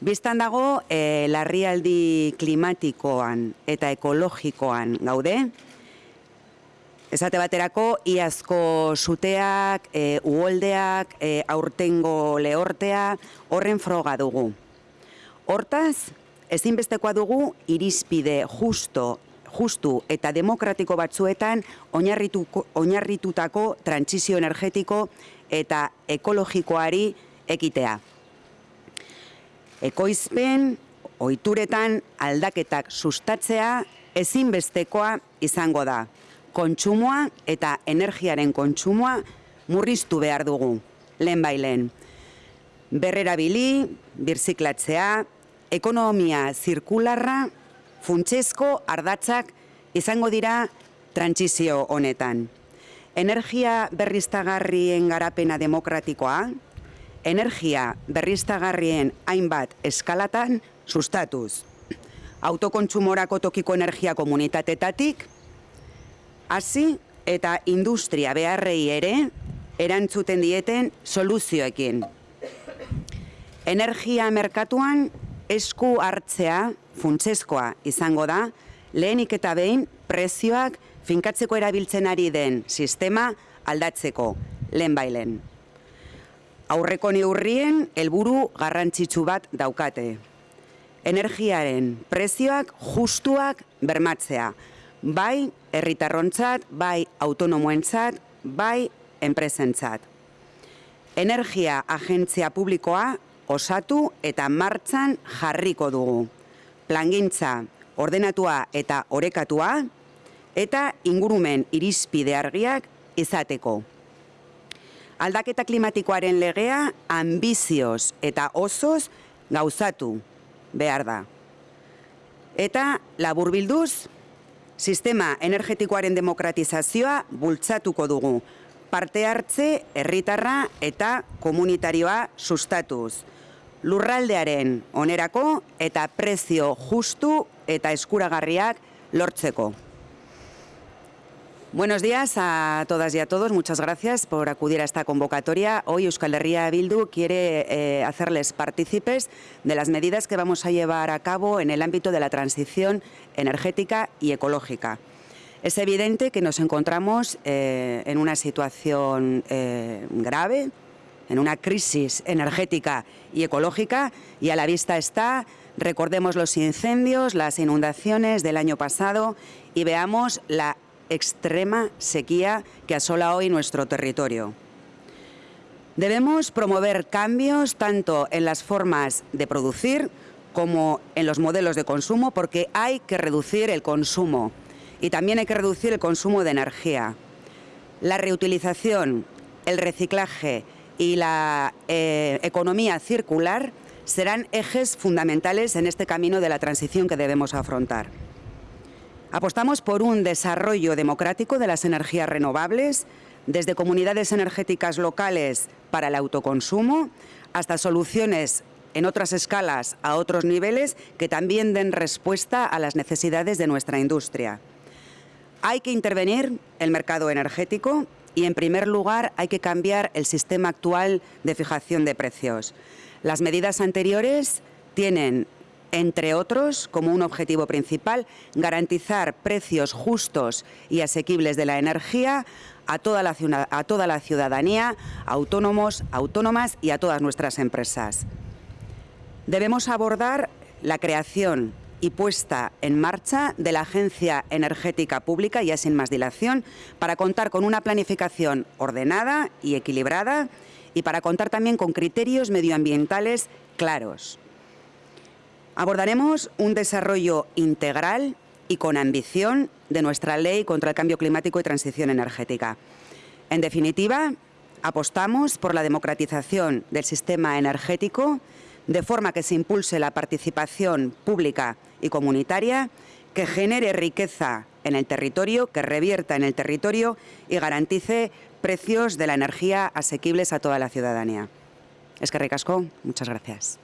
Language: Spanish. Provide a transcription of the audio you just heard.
Bistan dago, e, larrialdi klimatikoan eta ekologikoan gaude, Esate baterako, iazko suteak, e, uoldeak, e, aurtengo lehortea, horren froga dugu. Hortaz, ezinbestekoa dugu irizpide justo, justu eta demokratiko batzuetan oinarritutako trantzizio energetiko eta ekologikoari ekitea. Ekoizpen, oituretan aldaketak sustatzea ezinbestekoa izango da kontsumoa eta energiaren kontsumoa murriztu behar dugu, lehen bailen. Berrera bili, birziklatzea, ekonomia zirkularra, funtsezko ardatzak izango dira trantzizio honetan. Energia berriztagarrien garapena demokratikoa, energia berriztagarrien hainbat eskalatan sustatuz. Autokontsumorako tokiko energia komunitatetatik, hasi eta industria beharrei ere erantzuten dieten soluzioekin. Energia merkatuan esku hartzea funtsezkoa izango da, lehenik eta behin prezioak finkatzeko erabiltzen ari den sistema aldatzeko, lehen bailen. Aurreko neurrien helburu garrantzitsu bat daukate. Energiaren prezioak justuak bermatzea, bai herritarrontzat, bai autonomoentzat, bai enpresentzat. Energia agentzia publikoa osatu eta martzan jarriko dugu. Plangintza ordenatua eta orekatua eta ingurumen irizpide argiak izateko. Aldaketa klimatikoaren legea ambizioz eta osoz gauzatu behar da. Eta laburbilduz, Sistema energetikoaren demokratizazioa bultzatuko dugu. Parte hartze, herritarra eta komunitarioa sustatuz. Lurraldearen onerako eta prezio justu eta eskuragarriak lortzeko. Buenos días a todas y a todos. Muchas gracias por acudir a esta convocatoria. Hoy Euskal Herria Bildu quiere eh, hacerles partícipes de las medidas que vamos a llevar a cabo en el ámbito de la transición energética y ecológica. Es evidente que nos encontramos eh, en una situación eh, grave, en una crisis energética y ecológica y a la vista está, recordemos los incendios, las inundaciones del año pasado y veamos la extrema sequía que asola hoy nuestro territorio. Debemos promover cambios tanto en las formas de producir como en los modelos de consumo porque hay que reducir el consumo y también hay que reducir el consumo de energía. La reutilización, el reciclaje y la eh, economía circular serán ejes fundamentales en este camino de la transición que debemos afrontar. Apostamos por un desarrollo democrático de las energías renovables, desde comunidades energéticas locales para el autoconsumo hasta soluciones en otras escalas a otros niveles que también den respuesta a las necesidades de nuestra industria. Hay que intervenir el mercado energético y, en primer lugar, hay que cambiar el sistema actual de fijación de precios. Las medidas anteriores tienen entre otros, como un objetivo principal, garantizar precios justos y asequibles de la energía a toda la, ciudadanía, autónomos, autónomas y a todas nuestras empresas. Debemos abordar la creación y puesta en marcha de la Agencia Energética Pública, ya sin más dilación, para contar con una planificación ordenada y equilibrada y para contar también con criterios medioambientales claros. Abordaremos un desarrollo integral y con ambición de nuestra ley contra el cambio climático y transición energética. En definitiva, apostamos por la democratización del sistema energético de forma que se impulse la participación pública y comunitaria, que genere riqueza en el territorio, que revierta en el territorio y garantice precios de la energía asequibles a toda la ciudadanía. Es que ricasco, muchas gracias.